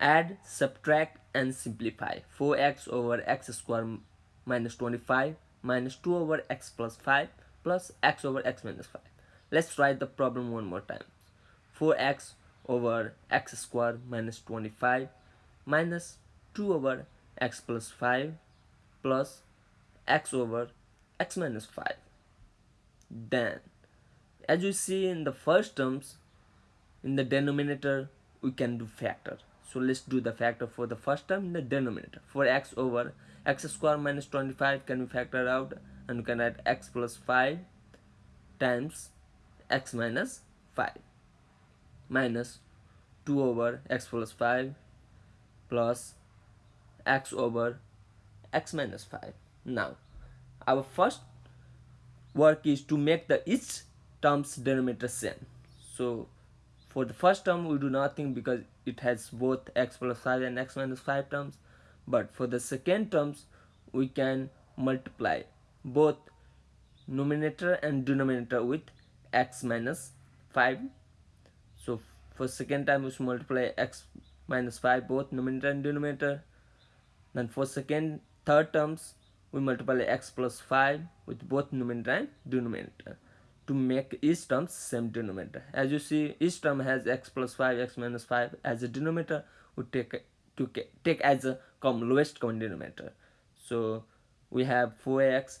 add subtract and simplify. 4x over x square minus 25 minus 2 over x plus 5 plus x over x minus 5 let's write the problem one more time. 4x over x square minus 25 minus 2 over x plus 5 plus x over x minus 5 then as you see in the first terms in the denominator we can do factor so let's do the factor for the first term in the denominator. For x over x square minus 25 can be factored out and you can write x plus 5 times x minus 5 minus 2 over x plus 5 plus x over x minus 5 now our first work is to make the each terms denominator same. So for the first term we do nothing because it has both x plus 5 and x minus 5 terms. But for the second terms we can multiply both numerator and denominator with x minus 5 so for second time we should multiply x minus 5 both numerator and denominator. Then for second third terms we multiply x plus 5 with both numerator and denominator to make each term same denominator. As you see each term has x plus 5 x minus 5 as a denominator. We take to take as a common lowest common denominator. So we have 4x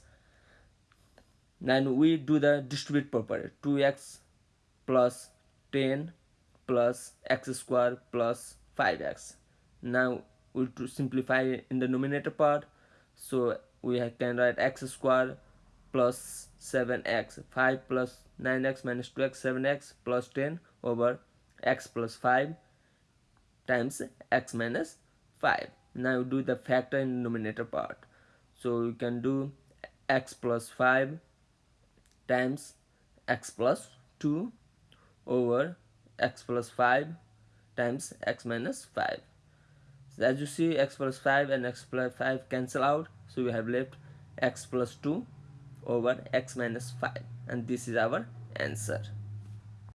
then we do the distribute property. 2x plus 10 plus x square plus 5x now we to simplify in the numerator part. So we can write x square plus 7x 5 plus 9x minus 2x 7x plus 10 over x plus 5 times x minus 5 now do the factor in the numerator part. So you can do x plus 5 times x plus 2 over x plus 5 times x minus 5 so as you see x plus 5 and x plus 5 cancel out. So we have left x plus 2 over x minus 5 and this is our answer